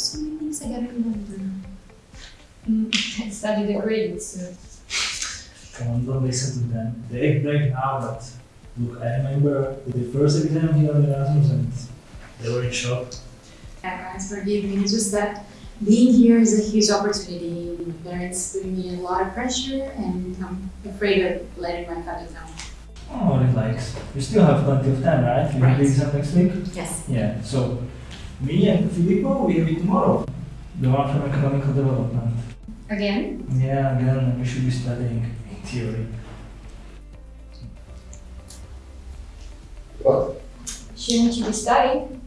Mm, I got to do studied the grades, so Come on, don't listen to them. They act brave now, but look, I remember the first exam here on Erasmus and they were in shock. Parents forgive me, it's just that being here is a huge opportunity. My parents put me a lot of pressure and I'm afraid of letting my family down. Oh, relax. You still have plenty of time, right? You have the exam next week? Yes. Yeah, so me and Filippo, we have it tomorrow. The one from economical development. again, Yeah, again, we should be studying in theory. What? shouldn't you be studying?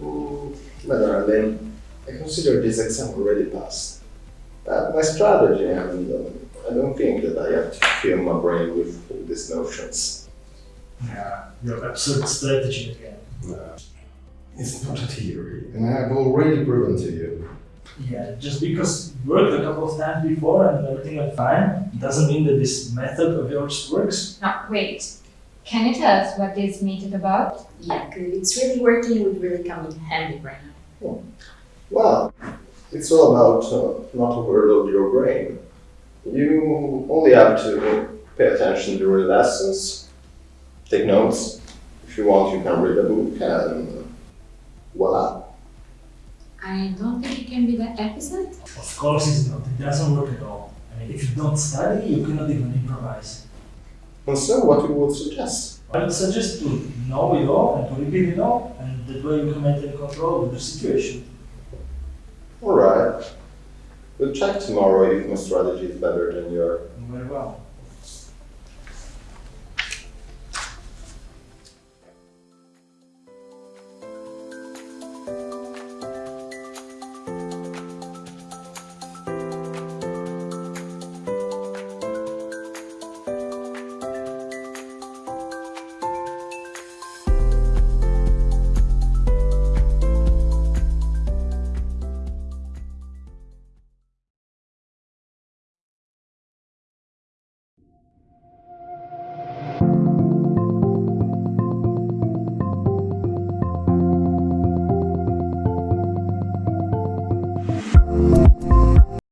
Mm, Madeline, I consider this exam already passed. Uh, my strategy, and um, I don't think that I have to fill my brain with all these notions. Yeah, your absurd strategy again. No. It's not a theory, and I have already proven to you. Yeah, just because it worked a couple of times before and everything went fine, doesn't mean that this method of yours works. No, wait. Can you tell us what this method about? Yeah, because it's really working, it would really come in handy right now. Well, it's all about uh, not overload your brain. You only have to pay attention during lessons, take notes. If you want, you can read a book, and voila. I don't think it can be that episode. Of course it's not, it doesn't work at all. I mean, if you don't study, you cannot even improvise. And so, what you would suggest? I would suggest to know it all and to repeat it all, and that way you can maintain control of the situation. All right. We'll check tomorrow if my strategy is better than your. Very well.